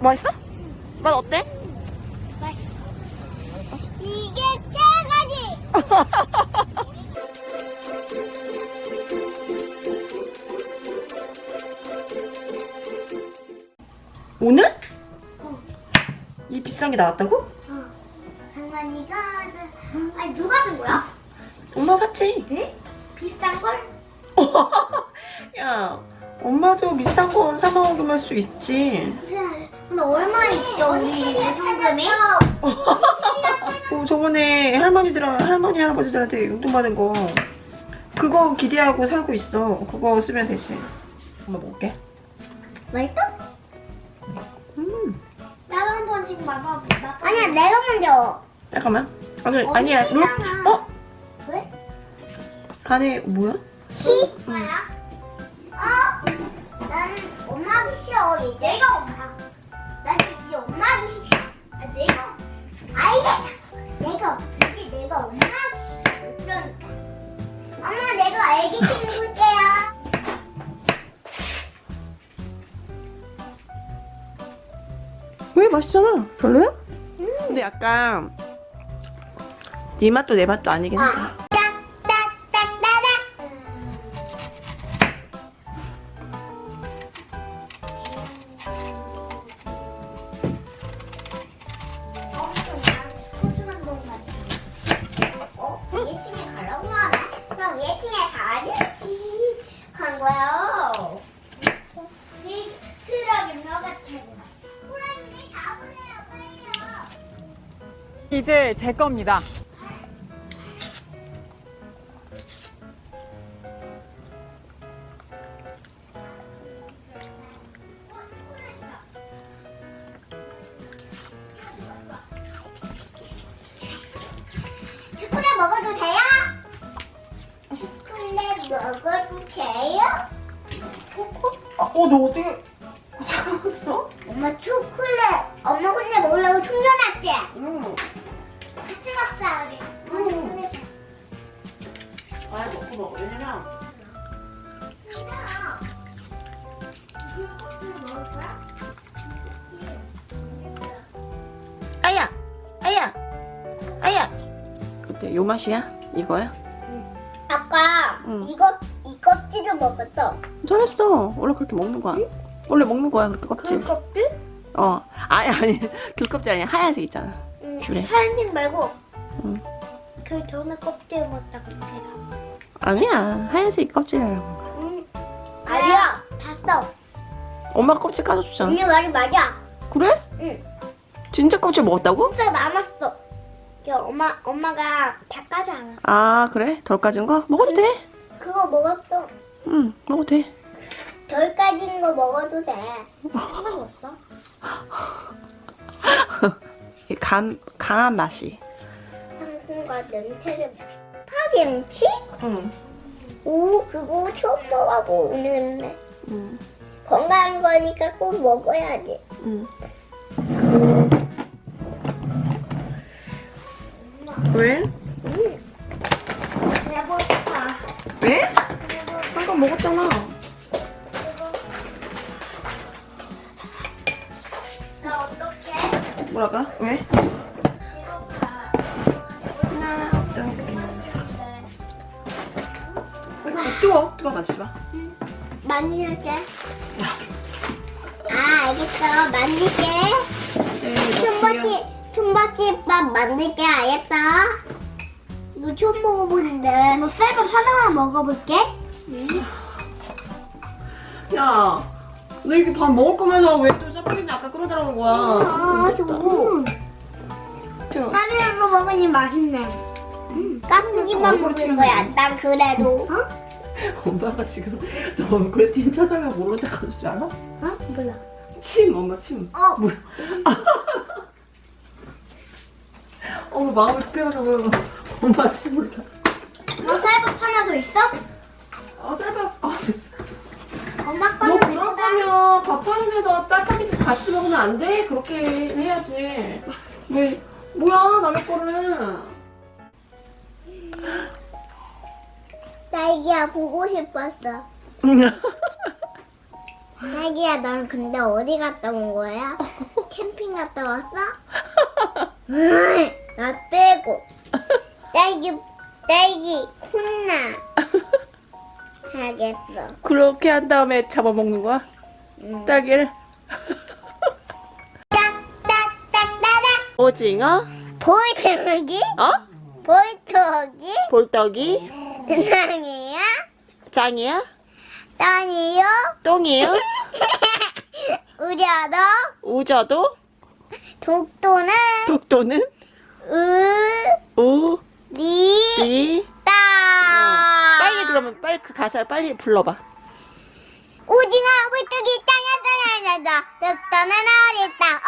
맛있어? 맛 어때? 이게 최고지! 오늘? 이 비싼 게 나왔다고? 어, 장만이가 아니 누가 준 거야? 엄마 샀지. 에? 비싼 걸? 야, 엄마도 비싼 거 사 먹으면 수 있지. 근데 얼마 있어 우리 성금이? 어, 저번에 할머니들 할머니 할아버지들한테 용돈 받은 거 그거 기대하고 사고 있어. 그거 쓰면 되지. 엄마 먹을게. 맛있어? 음, 나도 한번 지금 맛봐볼까? 아니야 내가 먼저 잠깐만. 아니 어, 아니야. 룰? 괜찮아. 어? 왜? 안에 뭐야? 시? 뭐야? 싫어 이제 내가 엄마 나는 이제 엄마 하기 싫어 아, 내가 알겠다. 내가 이제 내가 엄마 하기 싫어 그러니까. 엄마 내가 애기 친구게요. 왜 맛있잖아. 별로야? 근데 약간 네 맛도 내 맛도 아니긴 하다. 딱 이제 제 겁니다. 초콜릿 먹어도 돼요? 초콜릿 먹어도 돼요? 초코? 어, 너 어떻게 찾았어? 엄마 초콜릿 엄마 혼자 먹으려고 충전했지? 응. 응. 아, 먹고 먹어. 왜냐면? 아야, 아야, 아야. 어때? 요 맛이야? 이거야? 아까 응. 이거 이 껍질을 먹었어 잘했어. 원래 그렇게 먹는 거야. 원래 먹는 거야 그렇게 껍질. 껍질? 어. 아니 아니 귤 껍질 아니야 하얀색 있잖아. 응 귤에. 하얀색 말고 응. 그 전에 껍질 먹다 그렇게 해서 아니야 하얀색 껍질이라고. 응 아니야 봤어 엄마가 껍질 까서 주잖아. 언니 말이 맞아 그래? 응 진짜 껍질 먹었다고? 진짜 남았어 그 엄마 엄마가 다 까지 않았어 아 그래? 덜 까진 거? 먹어도 돼. 그거 먹었어 응 먹어도 돼. 덜 까진 거 먹어도 돼 상관없어 이감 강한 맛이. 당근과 냄새를 파김치? 응. 오 그거 처음 먹어보는데 응. 건강한 거니까 꼭 먹어야지 응. 왜? 음. 배고파 왜? 아까 먹었잖아. 나 어떡해? 뭐라까? 왜? 어, 뜨거. 뜨거 만지지 마. 만질게. 아 알겠어. 만질게. 네, 손바지 손바지밥 만들게 알겠다 이거 처음 먹어보는데. 뭐 쌀밥 하나만 먹어볼게. 야, 너 이렇게 밥 먹을 거면서 왜또 짜파게티 아까 끓여달라는 거야? 아좀 저, 다른 거 먹으니 맛있네. 음, 얼굴 먹는 거야. 거. 난 그래도. 어? 엄마가 지금 너 얼굴에 틴 찾아면 모르는 데 가줄 줄 알아? 어? 몰라 침, 엄마 침. 어 뭐야? 어머, 마음이 급해가지고 엄마 침 몰라. 뭐 쌀밥 하나 더 있어? 아, 쌀밥. 아, 됐어. 엄마 너 거는 그럴 거면 밥 차리면서 짜파게티 같이 먹으면 안 돼? 그렇게 해야지. 왜, 뭐야, 남의 거를. 딸기야 보고 싶었어 딸기야, 넌 근데 어디 갔다 온 거야? 캠핑 갔다 왔어? 응, 나 빼고. 딸기, 딸기, 혼나. 하겠어. 그렇게 한 다음에 잡아먹는 거야? 응. 딸기를? 오징어? 보이토기? 어? 보이토기? 볼떡이? 세상이야? 짱이야? 딸이요? 똥이요? 우려도? 우저도? 독도는? 독도는? 으, 우, 리, 리. 따. 빨리 그러면 빨리 그 가사를 빨리 불러봐. 오징어, 물고기, 땅에 독도는 어리다, 어리다.